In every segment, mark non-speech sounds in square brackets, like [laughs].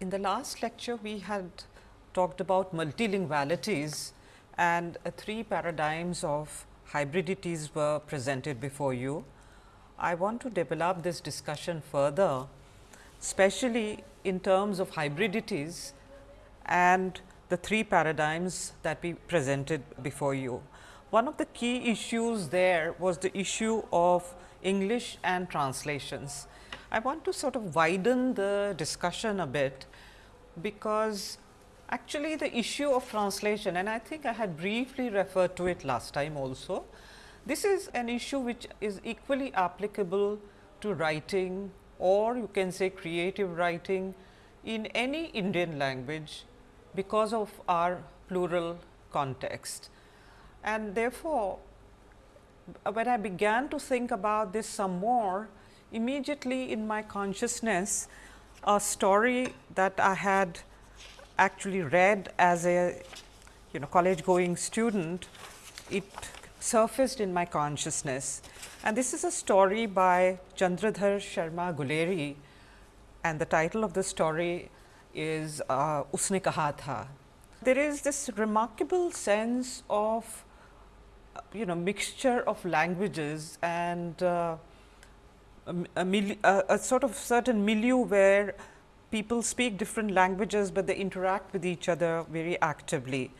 In the last lecture, we had talked about multilingualities and uh, three paradigms of hybridities were presented before you. I want to develop this discussion further, especially in terms of hybridities and the three paradigms that we presented before you. One of the key issues there was the issue of English and translations. I want to sort of widen the discussion a bit, because actually the issue of translation and I think I had briefly referred to it last time also. This is an issue which is equally applicable to writing or you can say creative writing in any Indian language because of our plural context. And therefore, when I began to think about this some more, immediately in my consciousness a story that I had actually read as a you know college going student, it surfaced in my consciousness. And this is a story by Chandradhar Sharma Guleri and the title of the story is uh, Usne Kaha Tha. There is this remarkable sense of you know mixture of languages and uh, a, a, a, sort of certain milieu where people speak different languages, but they interact with each other very actively.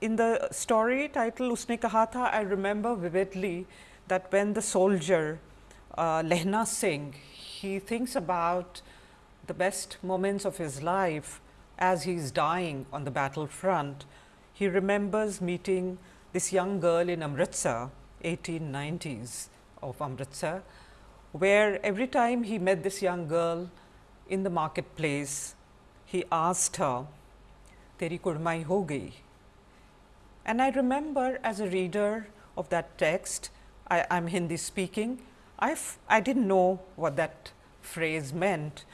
In the story title Usne Kaha I remember vividly that when the soldier uh, Lehna Singh, he thinks about the best moments of his life as he is dying on the battlefront. He remembers meeting this young girl in Amritsar, 1890s of Amritsar, where every time he met this young girl in the marketplace, he asked her, Teri kurmai ho gayi. And I remember as a reader of that text, I am Hindi speaking, I, I did not know what that phrase meant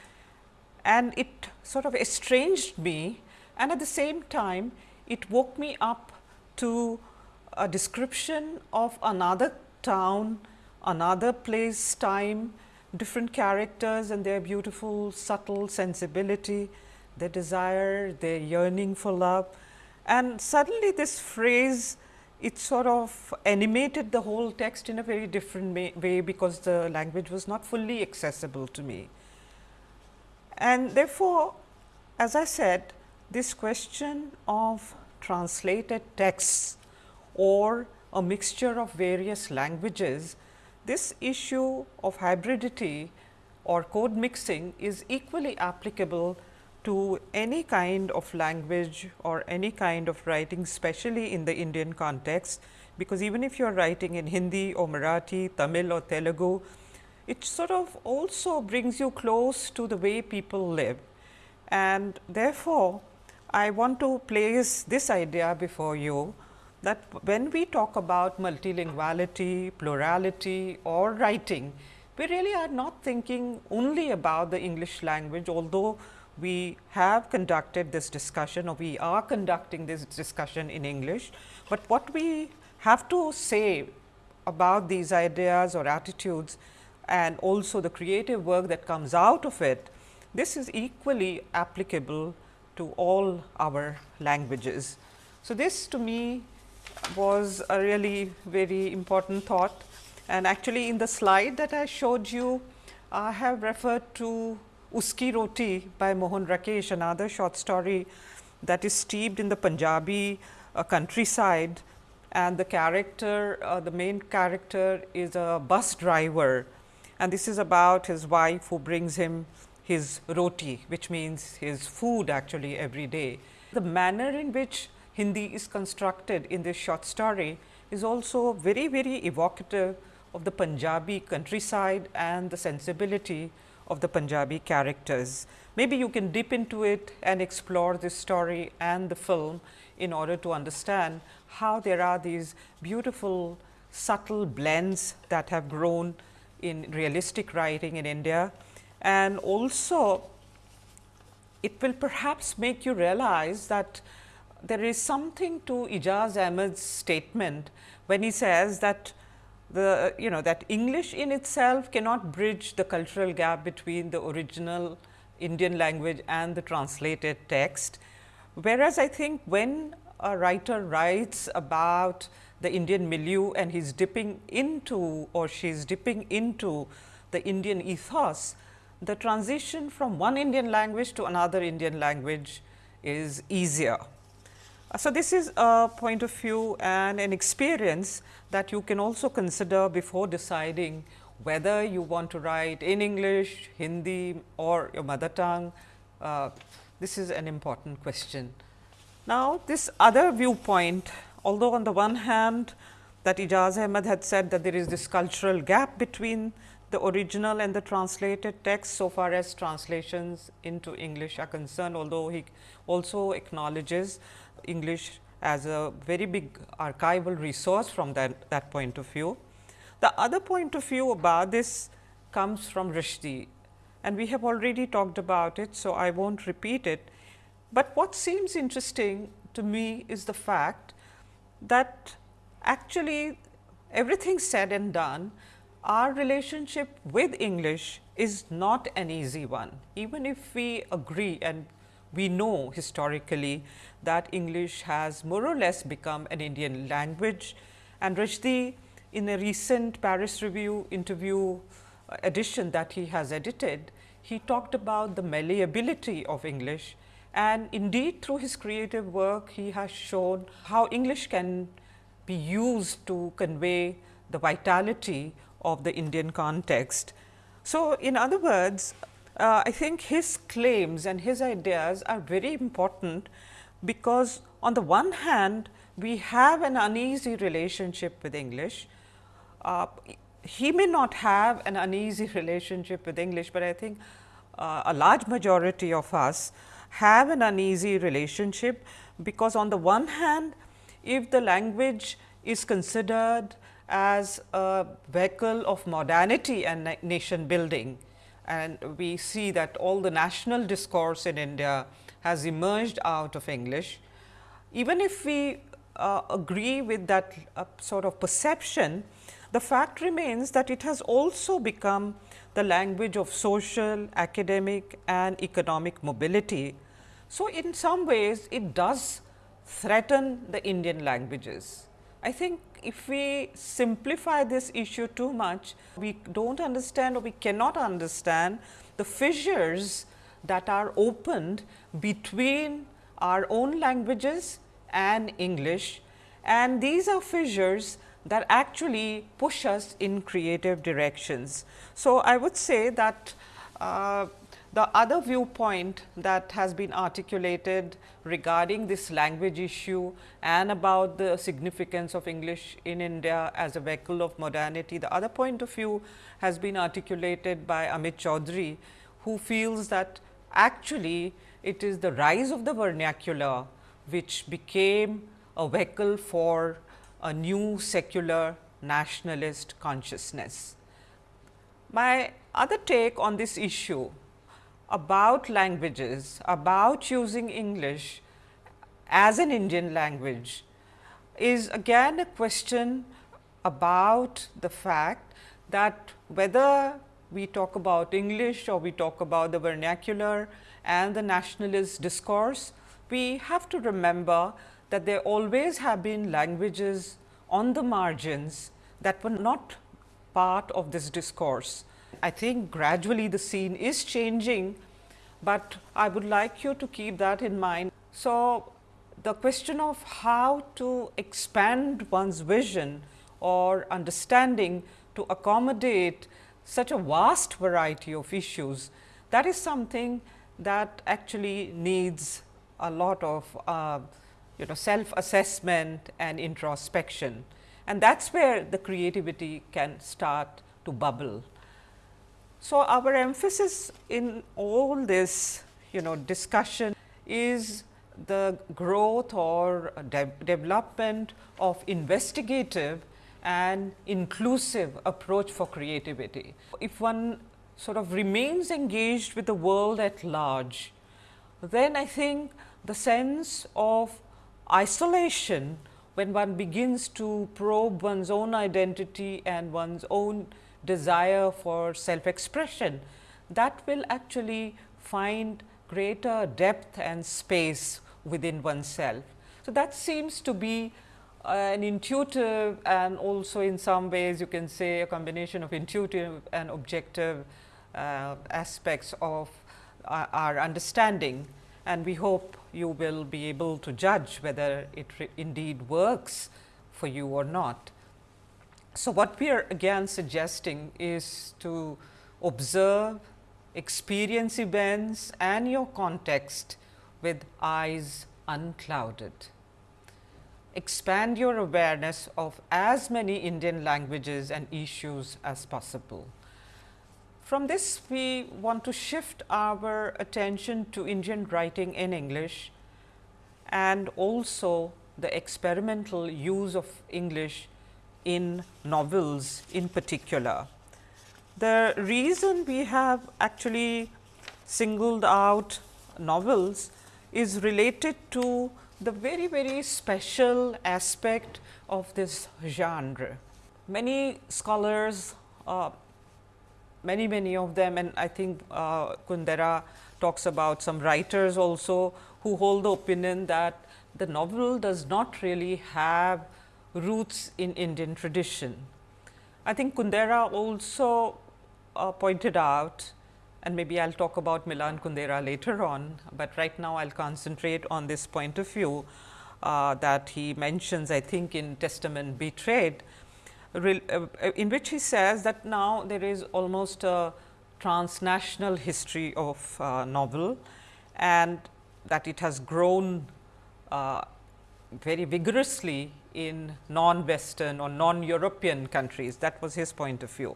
and it sort of estranged me and at the same time it woke me up to a description of another town another place, time, different characters and their beautiful subtle sensibility, their desire, their yearning for love. And suddenly this phrase, it sort of animated the whole text in a very different way, because the language was not fully accessible to me. And therefore, as I said, this question of translated texts or a mixture of various languages this issue of hybridity or code mixing is equally applicable to any kind of language or any kind of writing especially in the Indian context, because even if you are writing in Hindi or Marathi, Tamil or Telugu, it sort of also brings you close to the way people live. And therefore, I want to place this idea before you that when we talk about multilinguality, plurality or writing, we really are not thinking only about the English language, although we have conducted this discussion or we are conducting this discussion in English. But what we have to say about these ideas or attitudes and also the creative work that comes out of it, this is equally applicable to all our languages. So, this to me was a really very important thought. And actually in the slide that I showed you, I have referred to Uski Roti by Mohan Rakesh, another short story that is steeped in the Punjabi uh, countryside and the character, uh, the main character is a bus driver and this is about his wife who brings him his roti, which means his food actually every day. The manner in which Hindi is constructed in this short story is also very, very evocative of the Punjabi countryside and the sensibility of the Punjabi characters. Maybe you can dip into it and explore this story and the film in order to understand how there are these beautiful subtle blends that have grown in realistic writing in India. And also it will perhaps make you realize that there is something to Ijaz Ahmed's statement when he says that the you know that English in itself cannot bridge the cultural gap between the original Indian language and the translated text. Whereas, I think when a writer writes about the Indian milieu and he is dipping into or she is dipping into the Indian ethos, the transition from one Indian language to another Indian language is easier. So, this is a point of view and an experience that you can also consider before deciding whether you want to write in English, Hindi or your mother tongue. Uh, this is an important question. Now, this other viewpoint, although on the one hand that Ijaz Ahmed had said that there is this cultural gap between the original and the translated text so far as translations into English are concerned, although he also acknowledges English as a very big archival resource from that, that point of view. The other point of view about this comes from Rushdie and we have already talked about it. So, I will not repeat it, but what seems interesting to me is the fact that actually everything said and done our relationship with English is not an easy one. Even if we agree and we know historically that English has more or less become an Indian language and Rushdie in a recent Paris Review interview uh, edition that he has edited, he talked about the malleability of English and indeed through his creative work he has shown how English can be used to convey the vitality of the Indian context. So, in other words, uh, I think his claims and his ideas are very important, because on the one hand we have an uneasy relationship with English. Uh, he may not have an uneasy [laughs] relationship with English, but I think uh, a large majority of us have an uneasy relationship, because on the one hand if the language is considered as a vehicle of modernity and na nation building. And we see that all the national discourse in India has emerged out of English. Even if we uh, agree with that uh, sort of perception, the fact remains that it has also become the language of social, academic and economic mobility. So, in some ways it does threaten the Indian languages. I think if we simplify this issue too much, we do not understand or we cannot understand the fissures that are opened between our own languages and English and these are fissures that actually push us in creative directions. So, I would say that uh, the other viewpoint that has been articulated regarding this language issue and about the significance of English in India as a vehicle of modernity, the other point of view has been articulated by Amit Chaudhuri, who feels that actually it is the rise of the vernacular which became a vehicle for a new secular nationalist consciousness. My other take on this issue about languages, about using English as an Indian language is again a question about the fact that whether we talk about English or we talk about the vernacular and the nationalist discourse, we have to remember that there always have been languages on the margins that were not part of this discourse. I think gradually the scene is changing, but I would like you to keep that in mind. So, the question of how to expand one's vision or understanding to accommodate such a vast variety of issues, that is something that actually needs a lot of uh, you know self assessment and introspection and that is where the creativity can start to bubble. So, our emphasis in all this you know discussion is the growth or de development of investigative and inclusive approach for creativity. If one sort of remains engaged with the world at large, then I think the sense of isolation when one begins to probe one's own identity and one's own desire for self expression that will actually find greater depth and space within oneself. So, that seems to be an intuitive and also in some ways you can say a combination of intuitive and objective uh, aspects of our, our, understanding and we hope you will be able to judge whether it indeed works for you or not. So, what we are again suggesting is to observe, experience events and your context with eyes unclouded. Expand your awareness of as many Indian languages and issues as possible. From this, we want to shift our attention to Indian writing in English and also the experimental use of English in novels in particular. The reason we have actually singled out novels is related to the very very special aspect of this genre. Many scholars, uh, many many of them and I think uh, Kundera talks about some writers also who hold the opinion that the novel does not really have roots in Indian tradition. I think Kundera also uh, pointed out and maybe I will talk about Milan Kundera later on, but right now I will concentrate on this point of view uh, that he mentions I think in Testament Betrayed, uh, in which he says that now there is almost a transnational history of uh, novel and that it has grown uh, very vigorously in non-Western or non-European countries. That was his point of view.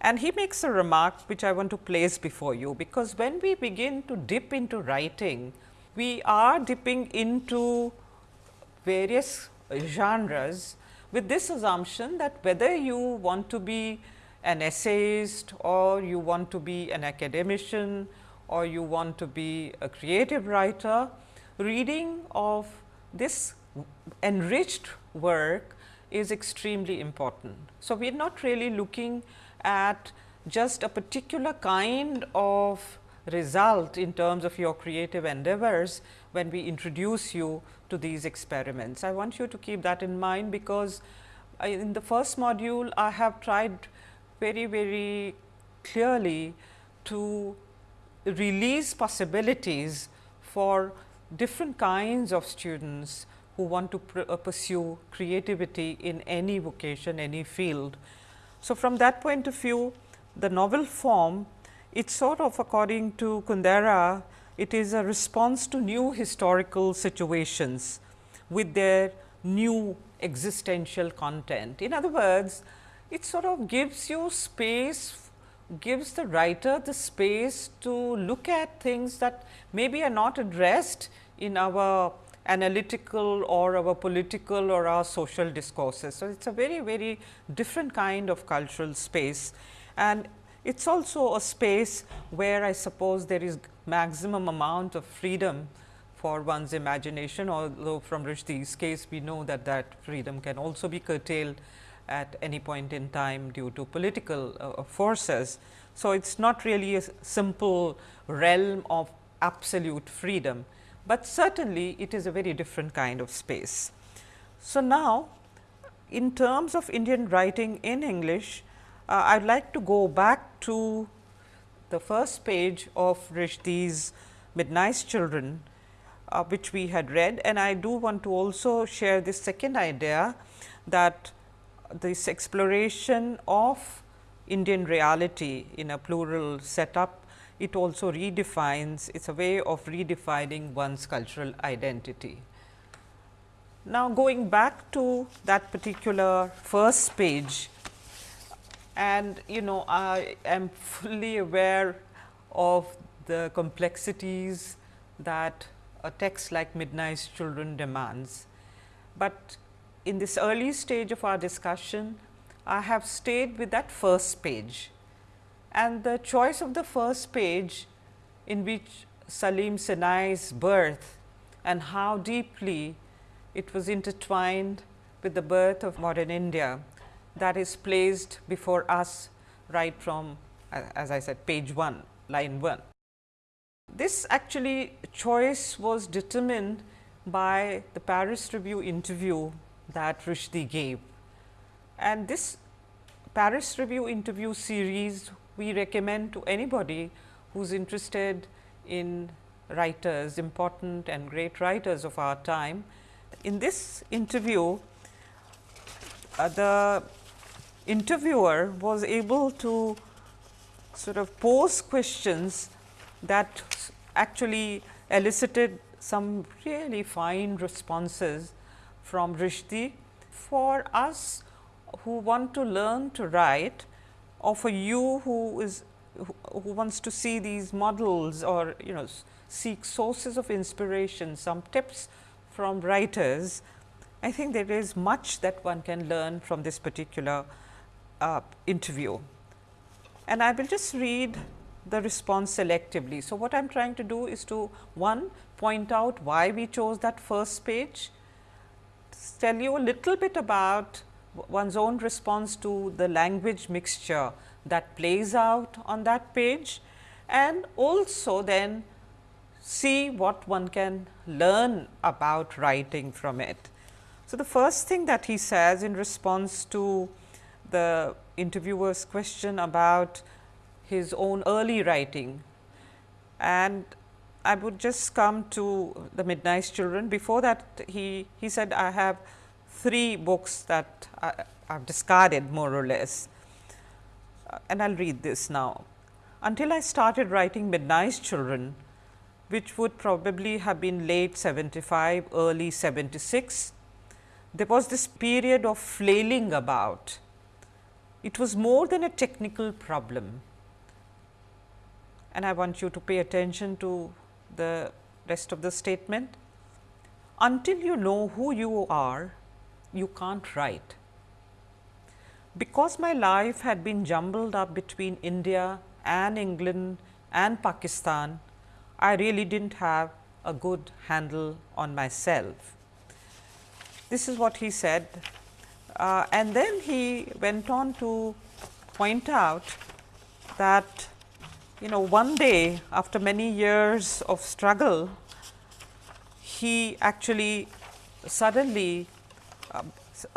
And he makes a remark which I want to place before you, because when we begin to dip into writing, we are dipping into various genres with this assumption that whether you want to be an essayist or you want to be an academician or you want to be a creative writer, reading of this enriched work is extremely important. So, we are not really looking at just a particular kind of result in terms of your creative endeavors when we introduce you to these experiments. I want you to keep that in mind because I, in the first module I have tried very very clearly to release possibilities for different kinds of students who want to uh, pursue creativity in any vocation, any field. So, from that point of view, the novel form, it sort of according to Kundera, it is a response to new historical situations with their new existential content. In other words, it sort of gives you space gives the writer the space to look at things that maybe are not addressed in our analytical or our political or our social discourses. So, it is a very very different kind of cultural space and it is also a space where I suppose there is maximum amount of freedom for one's imagination although from Rushdie's case we know that that freedom can also be curtailed at any point in time due to political uh, forces. So, it is not really a simple realm of absolute freedom, but certainly it is a very different kind of space. So, now in terms of Indian writing in English, uh, I would like to go back to the first page of Rushdie's Midnight's Children, uh, which we had read and I do want to also share this second idea that this exploration of Indian reality in a plural setup, it also redefines, it is a way of redefining one's cultural identity. Now, going back to that particular first page and you know I am fully aware of the complexities that a text like Midnight's Children demands, but in this early stage of our discussion, I have stayed with that first page and the choice of the first page in which Saleem Sinai's birth and how deeply it was intertwined with the birth of modern India that is placed before us right from as I said page 1 line 1. This actually choice was determined by the Paris Review interview that Rushdie gave. And this Paris Review interview series we recommend to anybody who is interested in writers, important and great writers of our time. In this interview, uh, the interviewer was able to sort of pose questions that actually elicited some really fine responses from Rushdie. For us who want to learn to write or for you who is who wants to see these models or you know seek sources of inspiration, some tips from writers, I think there is much that one can learn from this particular uh, interview. And I will just read the response selectively. So, what I am trying to do is to one point out why we chose that first page, tell you a little bit about one's own response to the language mixture that plays out on that page and also then see what one can learn about writing from it. So, the first thing that he says in response to the interviewer's question about his own early writing and I would just come to the Midnight Children. Before that he, he said I have three books that I have discarded more or less uh, and I will read this now. Until I started writing Midnight Children, which would probably have been late 75, early 76, there was this period of flailing about. It was more than a technical problem and I want you to pay attention to the rest of the statement. Until you know who you are, you can't write. Because my life had been jumbled up between India and England and Pakistan, I really did not have a good handle on myself. This is what he said uh, and then he went on to point out that you know one day after many years of struggle, he actually suddenly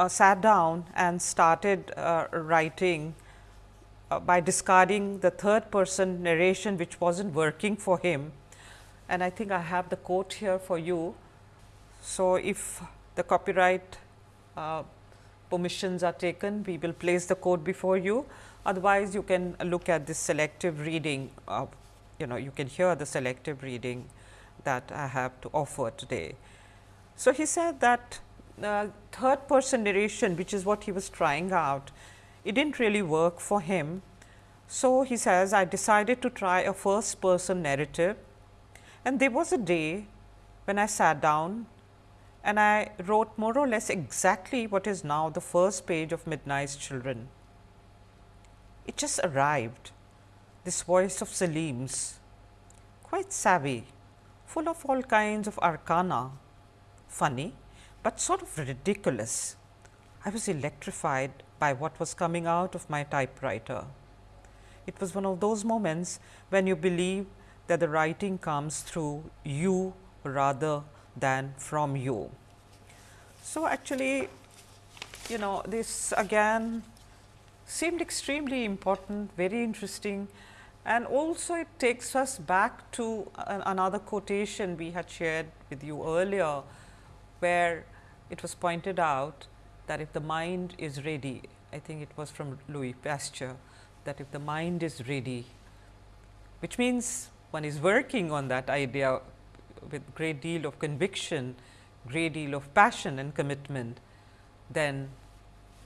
sat down and started uh, writing uh, by discarding the third person narration which was not working for him. And I think I have the quote here for you. So, if the copyright uh, permissions are taken, we will place the quote before you. Otherwise, you can look at this selective reading, of, you know, you can hear the selective reading that I have to offer today. So, he said that uh, third person narration, which is what he was trying out, it did not really work for him. So, he says, I decided to try a first person narrative and there was a day when I sat down and I wrote more or less exactly what is now the first page of Midnight's Children. It just arrived, this voice of Saleem's, quite savvy, full of all kinds of arcana, funny, but sort of ridiculous. I was electrified by what was coming out of my typewriter. It was one of those moments when you believe that the writing comes through you rather than from you. So, actually you know this again seemed extremely important, very interesting and also it takes us back to another quotation we had shared with you earlier, where it was pointed out that if the mind is ready, I think it was from Louis Pasteur, that if the mind is ready, which means one is working on that idea with great deal of conviction, great deal of passion and commitment, then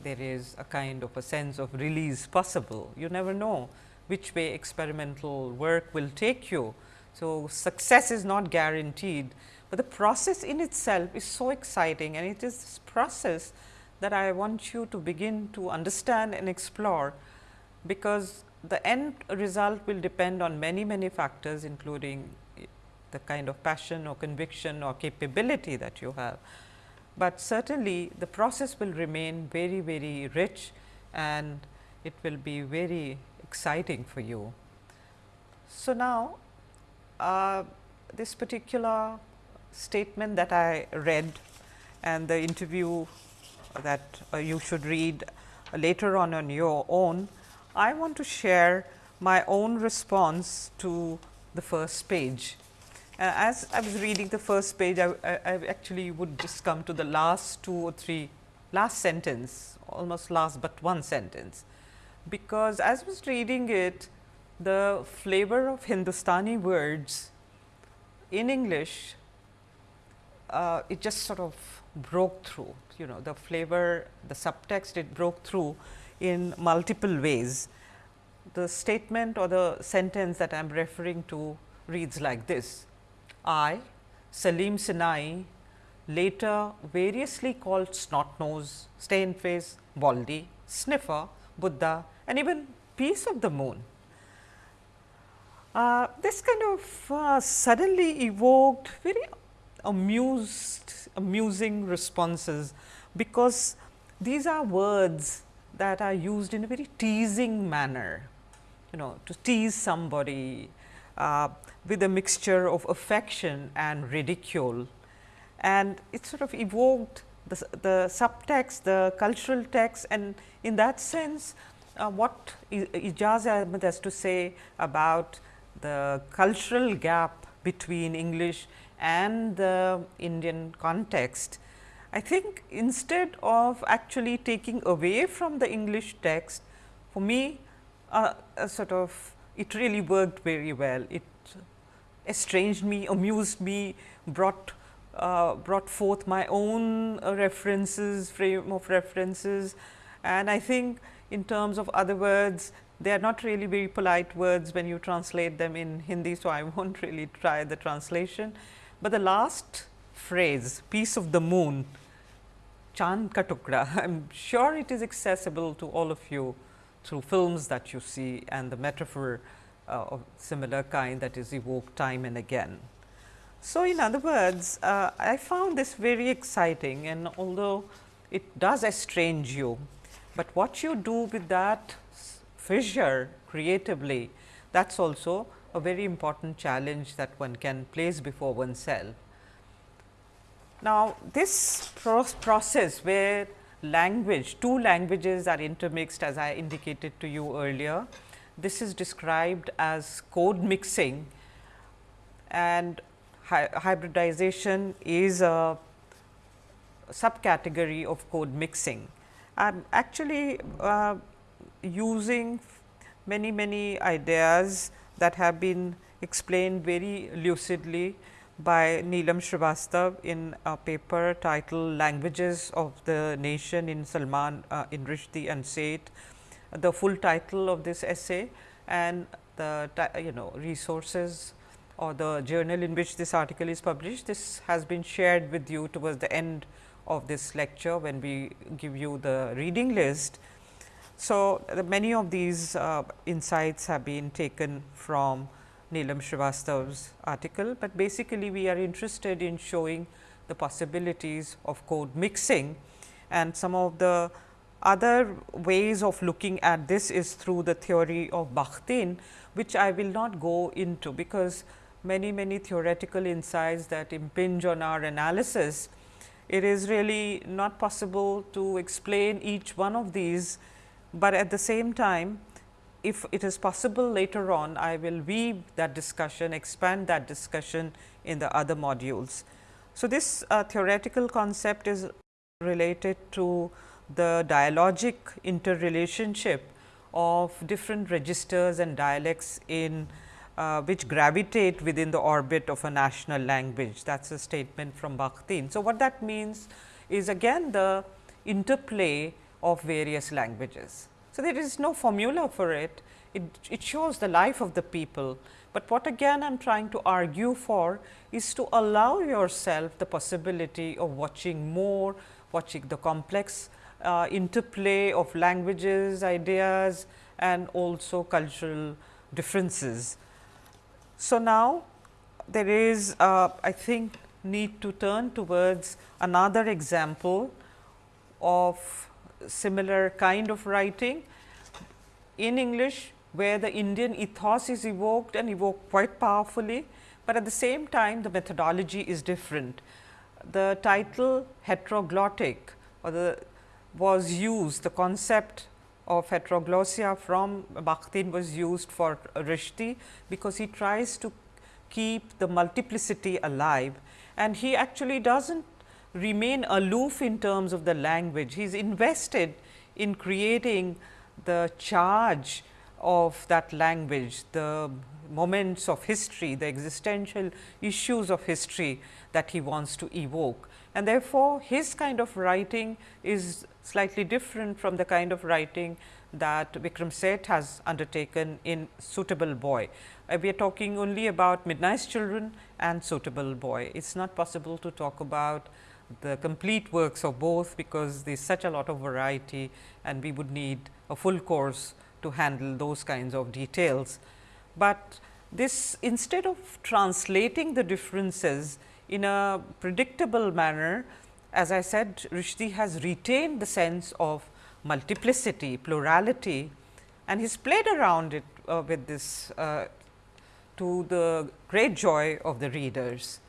there is a kind of a sense of release possible. You never know which way experimental work will take you. So, success is not guaranteed, but the process in itself is so exciting and it is this process that I want you to begin to understand and explore, because the end result will depend on many many factors including the kind of passion or conviction or capability that you have but certainly the process will remain very very rich and it will be very exciting for you. So, now uh, this particular statement that I read and the interview that uh, you should read later on on your own, I want to share my own response to the first page. Uh, as I was reading the first page, I, I, I, actually would just come to the last two or three, last sentence, almost last but one sentence, because as I was reading it, the flavor of Hindustani words in English, uh, it just sort of broke through, you know, the flavor, the subtext, it broke through in multiple ways. The statement or the sentence that I am referring to reads like this I, Saleem Sinai, later variously called snot nose, stain face, baldy, sniffer, Buddha and even piece of the moon. Uh, this kind of uh, suddenly evoked very amused, amusing responses, because these are words that are used in a very teasing manner, you know, to tease somebody, uh, with a mixture of affection and ridicule. And it sort of evoked the, the subtext, the cultural text and in that sense uh, what Ijaz Ahmed has to say about the cultural gap between English and the Indian context. I think instead of actually taking away from the English text, for me uh, sort of it really worked very well. It estranged me, amused me, brought uh, brought forth my own uh, references, frame of references. And I think in terms of other words, they are not really very polite words when you translate them in Hindi. So, I [laughs] will not really try the translation, but the last phrase piece of the moon Chand ka tukda, [laughs] I am sure it is accessible to all of you through films that you see and the metaphor uh, of similar kind that is evoked time and again. So, in other words, uh, I found this very exciting and although it does estrange you, but what you do with that fissure creatively that is also a very important challenge that one can place before oneself. Now, this process where language, two languages are intermixed as I indicated to you earlier, this is described as code mixing and hy hybridization is a subcategory of code mixing. I am actually uh, using many many ideas that have been explained very lucidly by Neelam Srivastav in a paper titled Languages of the Nation in Salman uh, in Rushdie and Seth the full title of this essay and the you know resources or the journal in which this article is published. This has been shared with you towards the end of this lecture when we give you the reading list. So, many of these uh, insights have been taken from Neelam Srivastav's article, but basically we are interested in showing the possibilities of code mixing. And some of the other ways of looking at this is through the theory of Bakhtin, which I will not go into, because many many theoretical insights that impinge on our analysis, it is really not possible to explain each one of these, but at the same time if it is possible later on, I will weave that discussion, expand that discussion in the other modules. So, this uh, theoretical concept is related to the dialogic interrelationship of different registers and dialects in uh, which gravitate within the orbit of a national language. That is a statement from Bakhtin. So, what that means is again the interplay of various languages. So, there is no formula for it, it, it shows the life of the people, but what again I am trying to argue for is to allow yourself the possibility of watching more, watching the complex uh, interplay of languages, ideas and also cultural differences. So, now there is uh, I think need to turn towards another example of similar kind of writing in English, where the Indian ethos is evoked and evoked quite powerfully, but at the same time the methodology is different. The title heteroglottic or the was used the concept of heteroglossia from Bakhtin was used for Rushdie, because he tries to keep the multiplicity alive and he actually does not remain aloof in terms of the language. He is invested in creating the charge of that language, the moments of history, the existential issues of history that he wants to evoke. And therefore, his kind of writing is slightly different from the kind of writing that Vikram Seth has undertaken in Suitable Boy. Uh, we are talking only about Midnight's Children and Suitable Boy. It is not possible to talk about the complete works of both, because there is such a lot of variety and we would need a full course to handle those kinds of details. But this instead of translating the differences in a predictable manner, as I said Rushdie has retained the sense of multiplicity, plurality and he has played around it uh, with this uh, to the great joy of the readers.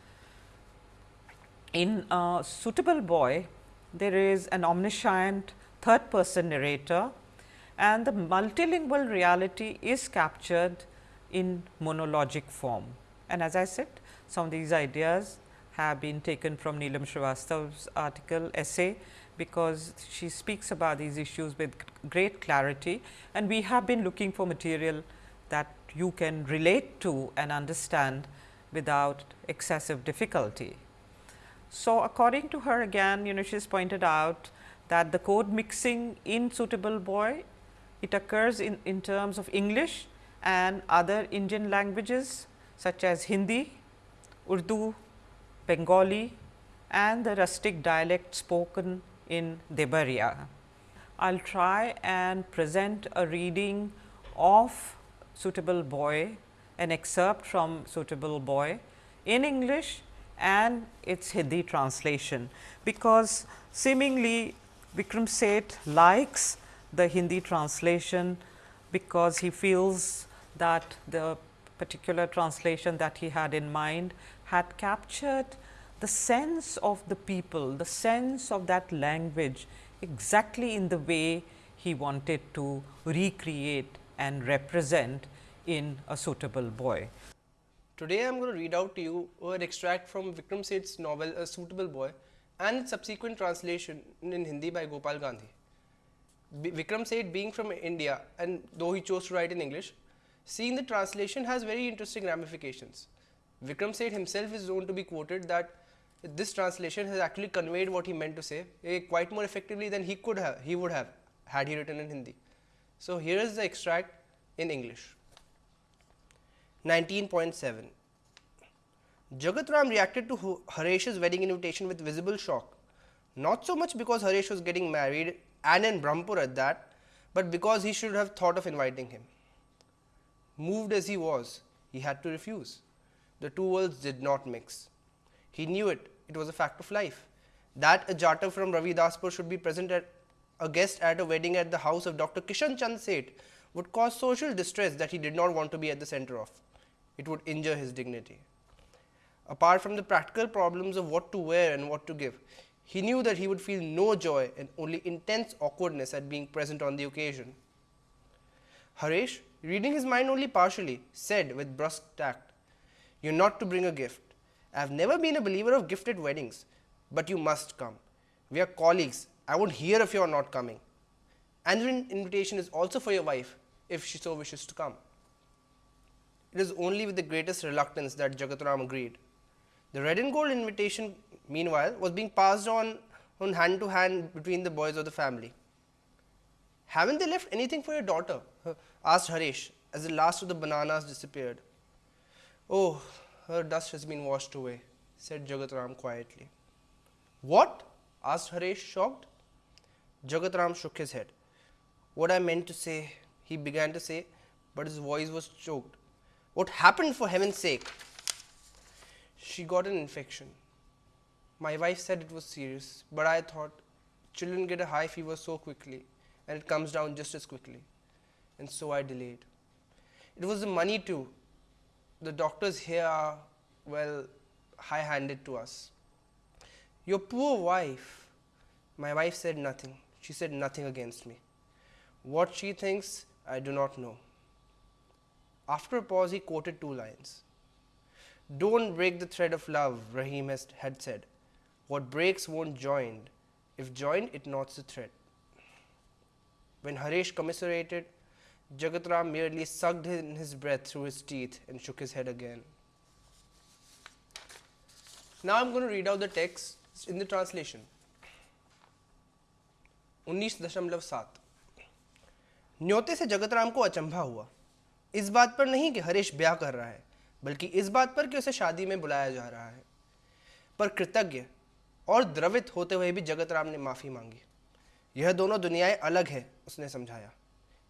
In a suitable boy, there is an omniscient third person narrator and the multilingual reality is captured in monologic form. And as I said, some of these ideas have been taken from Neelam Srivastav's article essay, because she speaks about these issues with great clarity and we have been looking for material that you can relate to and understand without excessive difficulty. So, according to her again you know she has pointed out that the code mixing in suitable boy it occurs in, in terms of English and other Indian languages such as Hindi, Urdu, Bengali and the rustic dialect spoken in Debaria. I will try and present a reading of Suitable Boy, an excerpt from Suitable Boy in English and its Hindi translation, because seemingly Vikram Seth likes the Hindi translation, because he feels that the particular translation that he had in mind had captured the sense of the people, the sense of that language exactly in the way he wanted to recreate and represent in a suitable boy. Today, I am going to read out to you an extract from Vikram Seth's novel A Suitable Boy and its subsequent translation in Hindi by Gopal Gandhi. B Vikram Seth being from India and though he chose to write in English, seeing the translation has very interesting ramifications. Vikram Seth himself is known to be quoted that this translation has actually conveyed what he meant to say eh, quite more effectively than he could have he would have had he written in Hindi. So, here is the extract in English. 19.7 Jagatram reacted to Haresh's wedding invitation with visible shock, not so much because Haresh was getting married and in Brahmpur at that, but because he should have thought of inviting him. Moved as he was, he had to refuse. The two worlds did not mix. He knew it it was a fact of life. That a Jatav from Ravidaspur should be present at a guest at a wedding at the house of Dr. Kishan Chand Seth would cause social distress that he did not want to be at the center of. It would injure his dignity. Apart from the practical problems of what to wear and what to give, he knew that he would feel no joy and only intense awkwardness at being present on the occasion. Haresh, reading his mind only partially, said with brusque tact, You are not to bring a gift. I have never been a believer of gifted weddings, but you must come. We are colleagues. I won't hear if you are not coming. And the invitation is also for your wife, if she so wishes to come. It is only with the greatest reluctance that Jagatram agreed. The red and gold invitation, meanwhile, was being passed on, on hand to hand between the boys of the family. Haven't they left anything for your daughter? [laughs] asked Haresh as the last of the bananas disappeared. Oh, her dust has been washed away, said Jagatram quietly. What? asked Haresh, shocked. Jagatram shook his head. What I meant to say, he began to say, but his voice was choked. What happened for heaven's sake? She got an infection. My wife said it was serious, but I thought children get a high fever so quickly and it comes down just as quickly. And so I delayed. It was the money too. The doctors here are, well, high handed to us. Your poor wife. My wife said nothing. She said nothing against me. What she thinks, I do not know. After a pause, he quoted two lines. Don't break the thread of love, Rahim has, had said. What breaks won't join. If joined, it knots the thread. When Haresh commiserated, Jagatram merely sucked in his breath through his teeth and shook his head again. Now I am going to read out the text in the translation. 19.7 न्योते से जगतराम को अचंभा हुआ इस बात पर नहीं कि हरीश ब्याह कर रहा है, बल्कि इस बात पर कि उसे शादी में बुलाया जा रहा है। पर कृतज्ञ और द्रवित होते हुए भी जगतराम ने माफ़ी मांगी। यह दोनों दुनियाएँ अलग है, उसने समझाया।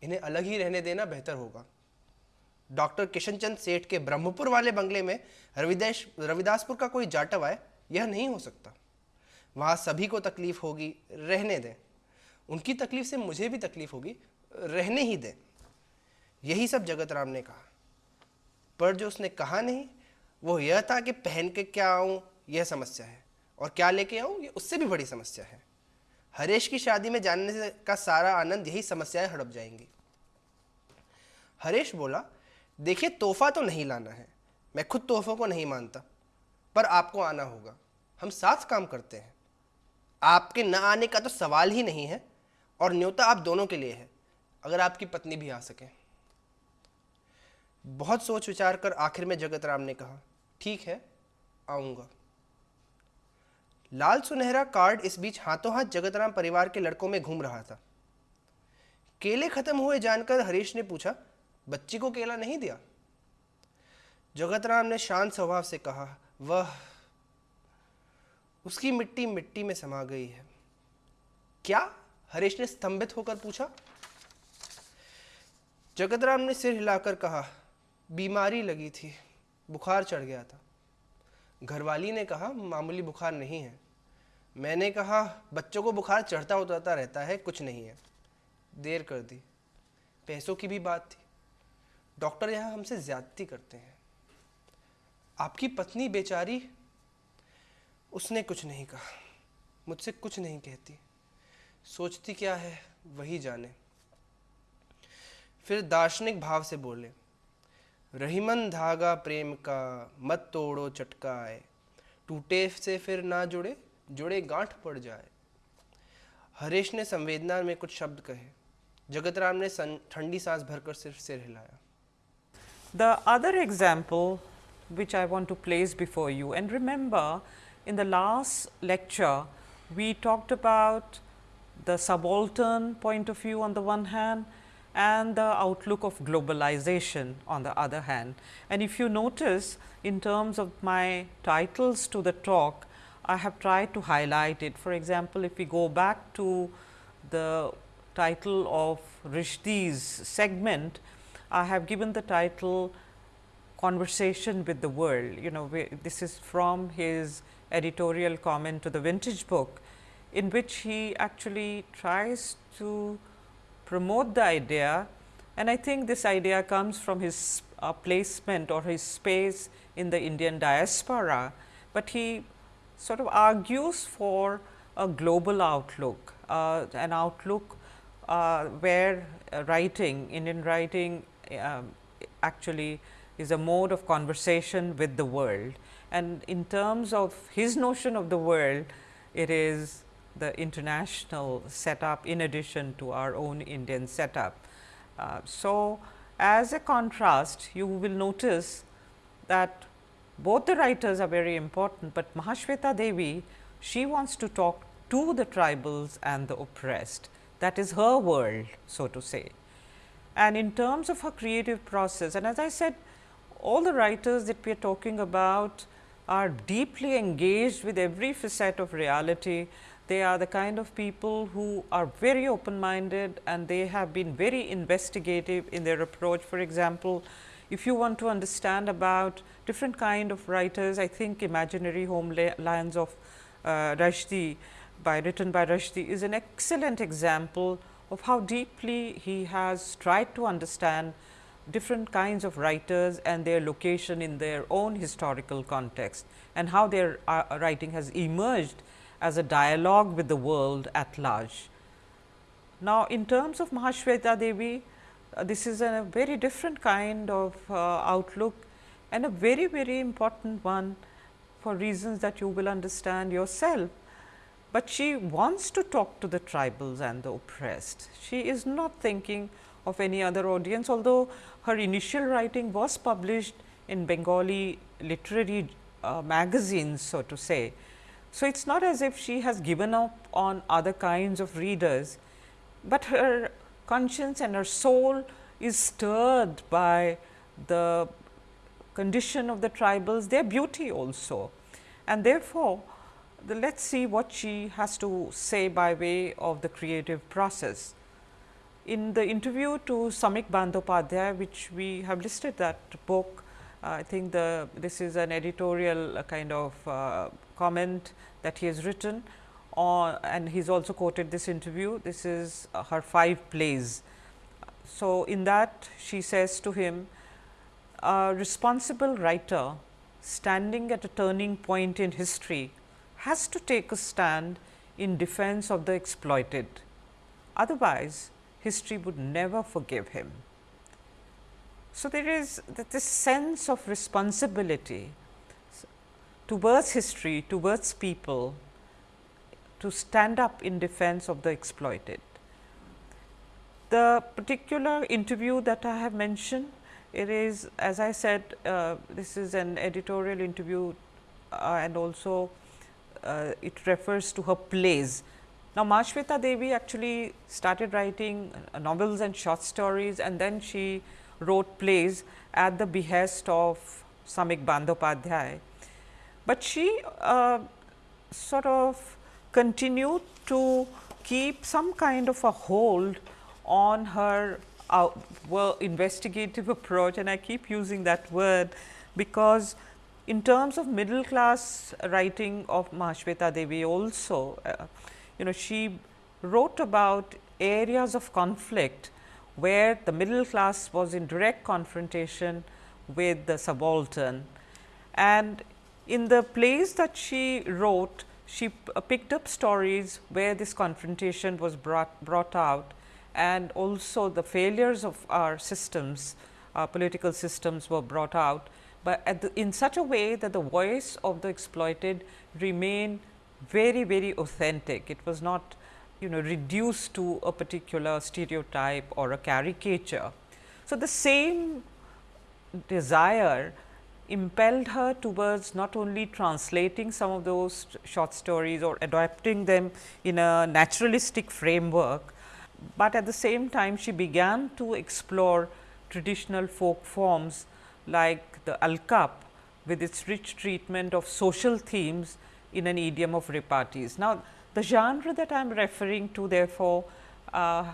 इन्हें अलग ही रहने देना बेहतर होगा। डॉक्टर किशनचंद सेठ के ब्रह्मपुर वाले बंगले में रविदेश, रविदासपुर का कोई जाटव आए, यह नहीं हो सकता। वहाँ सभी को तकलीफ़ होगी, रहने दें। उनकी तकलीफ़ से मुझे भी तकलीफ़ होगी, रहने ही दें। यही सब जगत राम ने कहा। पर जो उसने कहा नहीं, वो यह था कि पहन के क्या आऊँ, यह समस्या है। और क्या लेके आऊँ, ये उससे भी बड़ी समस्या है। हरेश की शादी में जानने से का सारा आनंद, यही समस्याएँ हड़प जाएँगी। हरेश बोला, देखिए, तोहफा तो नहीं लाना है। मैं खुद तोहफों को नहीं मानता, पर आपको आना होगा। हम साथ काम करते हैं। आपके न आने का तो सवाल ही नहीं है, और न्योता आप दोनों के लिए है, अगर आपकी पत्नी भी आ सके। बहुत सोच विचार कर आखिर में जगत राम ने कहा, ठीक है, आऊँगा. लाल सुनहरा कार्ड इस बीच हाथों हाथ जगतराम परिवार के लड़कों में घूम रहा था। केले खत्म हुए जानकर हरीश ने पूछा, बच्ची को केला नहीं दिया? जगतराम ने शांत स्वभाव से कहा, वह उसकी मिट्टी मिट्टी में समा गई है। क्या? हरीश ने स्तंभित होकर पूछा। जगतराम ने सिर हिलाकर कहा बीमारी लगी थी, बुखार चढ़ गया था। घरवाली ने कहा, मामूली बुखार नहीं है। मैंने कहा, बच्चों को बुखार चढ़ता उतरता रहता है, कुछ नहीं है। देर कर दी। पैसों की भी बात थी। डॉक्टर यहाँ हमसे ज़्यादती करते हैं। आपकी पत्नी बेचारी, उसने कुछ नहीं कहा, मुझसे कुछ नहीं कहती। सोचती क्या है, वही जाने। फिर दार्शनिक भाव से बोले रहीमन धागा प्रेम का, मत तोड़ो चटका आए टूटे से फिर ना जुड़े जुड़े गांठ पड़ जाए। हरेश ने संवेदना में कुछ शब्द कहे। जगत राम ने ठंडी सांस भरकर सिर्फ़ सिर हिलाया। The other example which I want to place before you and remember in the last lecture we talked about the subaltern point of view on the one hand and the outlook of globalization on the other hand. And if you notice in terms of my titles to the talk, I have tried to highlight it. For example, if we go back to the title of Rushdie's segment, I have given the title Conversation with the World. You know, we, this is from his editorial comment to the vintage book, in which he actually tries to promote the idea and I think this idea comes from his uh, placement or his space in the Indian diaspora, but he sort of argues for a global outlook, uh, an outlook uh, where uh, writing, Indian writing um, actually is a mode of conversation with the world. And in terms of his notion of the world, it is the international setup in addition to our own Indian setup. Uh, so, as a contrast, you will notice that both the writers are very important, but Mahashweta Devi she wants to talk to the tribals and the oppressed that is her world so to say. And in terms of her creative process and as I said all the writers that we are talking about are deeply engaged with every facet of reality. They are the kind of people who are very open minded and they have been very investigative in their approach. For example, if you want to understand about different kind of writers, I think Imaginary Homelands of uh, Rushdie by written by Rushdie is an excellent example of how deeply he has tried to understand different kinds of writers and their location in their own historical context and how their uh, writing has emerged as a dialogue with the world at large. Now, in terms of Mahashweta Devi, uh, this is a very different kind of uh, outlook and a very, very important one for reasons that you will understand yourself. But she wants to talk to the tribals and the oppressed. She is not thinking of any other audience, although her initial writing was published in Bengali literary uh, magazines, so to say. So, it is not as if she has given up on other kinds of readers, but her conscience and her soul is stirred by the condition of the tribals, their beauty also. And therefore, let us see what she has to say by way of the creative process. In the interview to Samik Bandyopadhyay, which we have listed that book, uh, I think the this is an editorial kind of uh, comment that he has written and he's also quoted this interview. This is uh, her five plays. So, in that she says to him, a responsible writer standing at a turning point in history has to take a stand in defense of the exploited. Otherwise, history would never forgive him. So, there is this sense of responsibility towards history, towards people to stand up in defense of the exploited. The particular interview that I have mentioned, it is as I said uh, this is an editorial interview uh, and also uh, it refers to her plays now, Mahashweta Devi actually started writing uh, novels and short stories and then she wrote plays at the behest of Samik Bandyopadhyay. But she uh, sort of continued to keep some kind of a hold on her uh, well, investigative [laughs] approach and I keep using that word because in terms of middle class writing of Mahashweta Devi also uh, you know she wrote about areas of conflict where the middle class was in direct confrontation with the subaltern. And in the plays that she wrote, she uh, picked up stories where this confrontation was brought, brought out and also the failures of our systems, our political systems were brought out, but the, in such a way that the voice of the exploited remained very very authentic. It was not you know reduced to a particular stereotype or a caricature. So, the same desire impelled her towards not only translating some of those short stories or adapting them in a naturalistic framework, but at the same time she began to explore traditional folk forms like the Alkap with its rich treatment of social themes in an idiom of repartees. Now, the genre that I am referring to therefore, uh,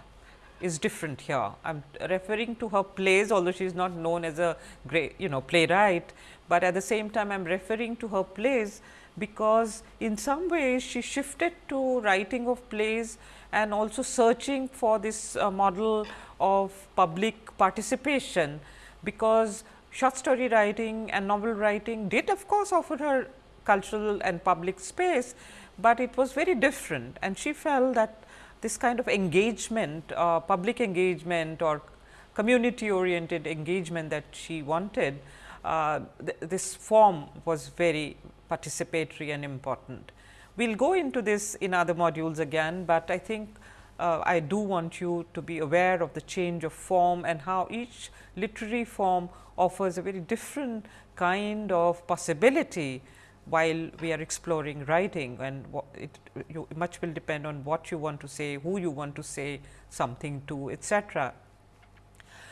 is different here. I am referring to her plays although she is not known as a great you know playwright, but at the same time I am referring to her plays because in some ways she shifted to writing of plays and also searching for this uh, model of public participation because short story writing and novel writing did of course offer her cultural and public space, but it was very different and she felt that this kind of engagement, uh, public engagement or community oriented engagement that she wanted, uh, th this form was very participatory and important. We will go into this in other modules again, but I think uh, I do want you to be aware of the change of form and how each literary form offers a very different kind of possibility while we are exploring writing and it you, much will depend on what you want to say, who you want to say something to etcetera.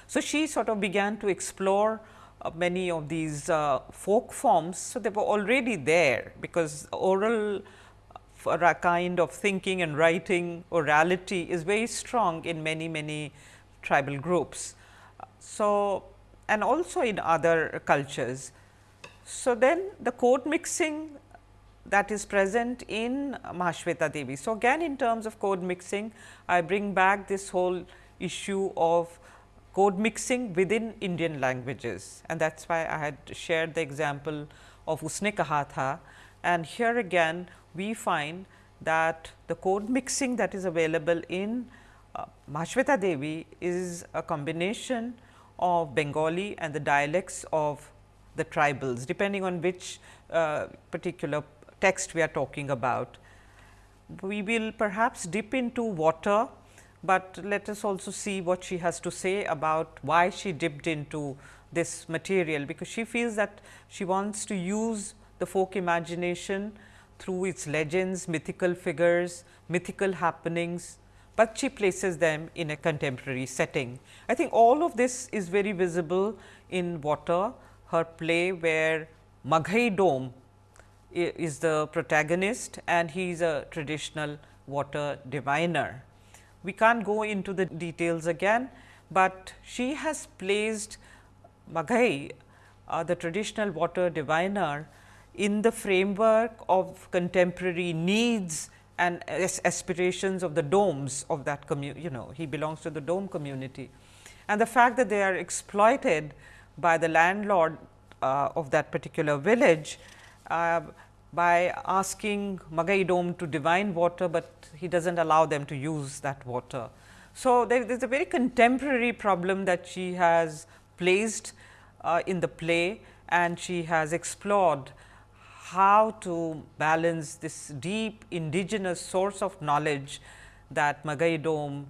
So, she sort of began to explore uh, many of these uh, folk forms. So, they were already there because oral a kind of thinking and writing orality is very strong in many many tribal groups. So, and also in other cultures. So, then the code mixing that is present in Mahashweta Devi. So, again in terms of code mixing, I bring back this whole issue of code mixing within Indian languages and that is why I had shared the example of Usne Kaha Tha and here again we find that the code mixing that is available in uh, Mahashweta Devi is a combination of Bengali and the dialects of the tribals depending on which uh, particular text we are talking about. We will perhaps dip into water, but let us also see what she has to say about why she dipped into this material, because she feels that she wants to use the folk imagination through its legends, mythical figures, mythical happenings, but she places them in a contemporary setting. I think all of this is very visible in water, her play where Maghai Dome is the protagonist and he is a traditional water diviner. We can't go into the details again, but she has placed Maghai, uh, the traditional water diviner in the framework of contemporary needs and aspirations of the domes of that community, you know, he belongs to the dome community. And the fact that they are exploited by the landlord uh, of that particular village uh, by asking Maghai Dome to divine water, but he does not allow them to use that water. So, there is a very contemporary problem that she has placed uh, in the play and she has explored how to balance this deep indigenous source of knowledge that Maghai Dome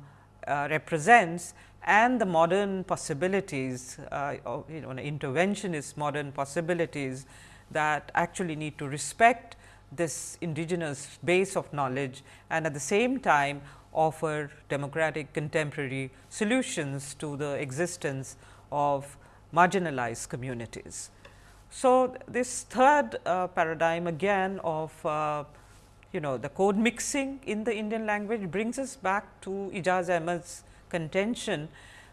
uh, represents and the modern possibilities, uh, you know, interventionist modern possibilities that actually need to respect this indigenous base of knowledge and at the same time offer democratic contemporary solutions to the existence of marginalized communities. So, this third uh, paradigm again of uh, you know the code mixing in the Indian language brings us back to Aijaz Ahmad's contention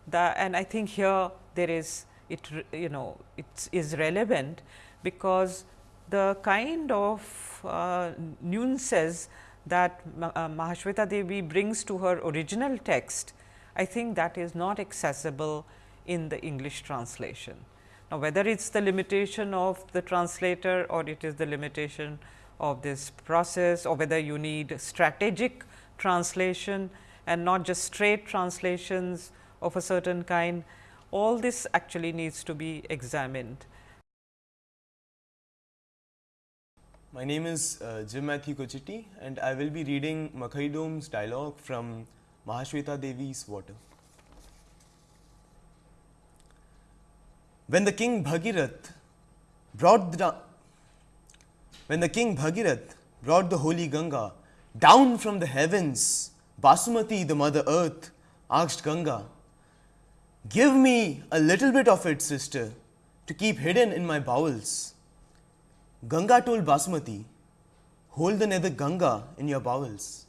that and I think here there is it you know it is relevant because the kind of uh, nuances that uh, Mahashweta Devi brings to her original text, I think that is not accessible in the English translation. Now, whether it is the limitation of the translator or it is the limitation of this process or whether you need strategic translation and not just straight translations of a certain kind, all this actually needs to be examined. My name is uh, Jim Matthew Kochiti and I will be reading Maghai Dome's dialogue from Mahashweta Devi's Water. When the king Bhagirath brought the when the king Bhagirath brought the holy Ganga down from the heavens, Basumati, the mother earth, asked Ganga, Give me a little bit of it, sister, to keep hidden in my bowels. Ganga told Basumati, Hold the nether Ganga in your bowels.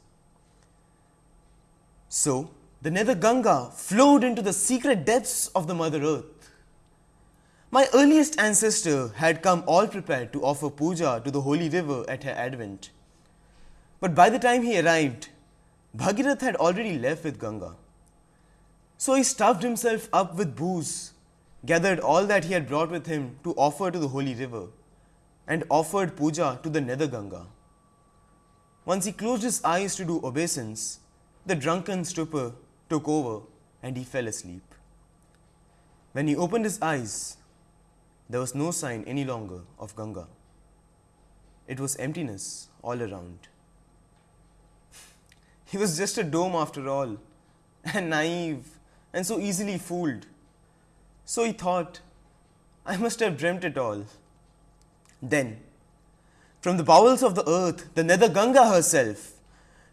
So, the nether Ganga flowed into the secret depths of the mother earth. My earliest ancestor had come all prepared to offer puja to the holy river at her advent. But by the time he arrived, Bhagirath had already left with Ganga. So he stuffed himself up with booze, gathered all that he had brought with him to offer to the holy river, and offered puja to the nether Ganga. Once he closed his eyes to do obeisance, the drunken stupor took over and he fell asleep. When he opened his eyes, there was no sign any longer of Ganga. It was emptiness all around. [laughs] He was just a dome after all, [laughs] and naive and so easily fooled. So he thought, I must have dreamt it all. Then, from the bowels of the earth, the nether Ganga herself,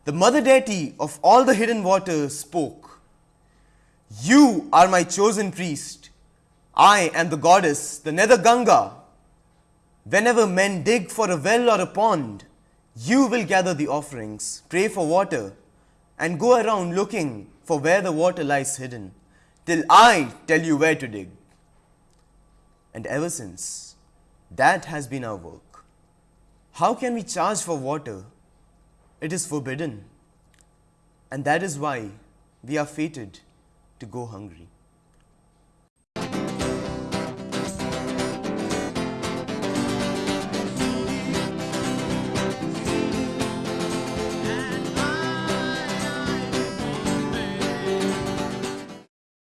the mother deity of all the hidden waters, spoke. You are my chosen priest I am the goddess, the nether Ganga. Whenever men dig for a well or a pond, you will gather the offerings, pray for water, and go around looking for where the water lies hidden, till I tell you where to dig. And ever since, that has been our work. How can we charge for water? It is forbidden. And that is why we are fated to go hungry.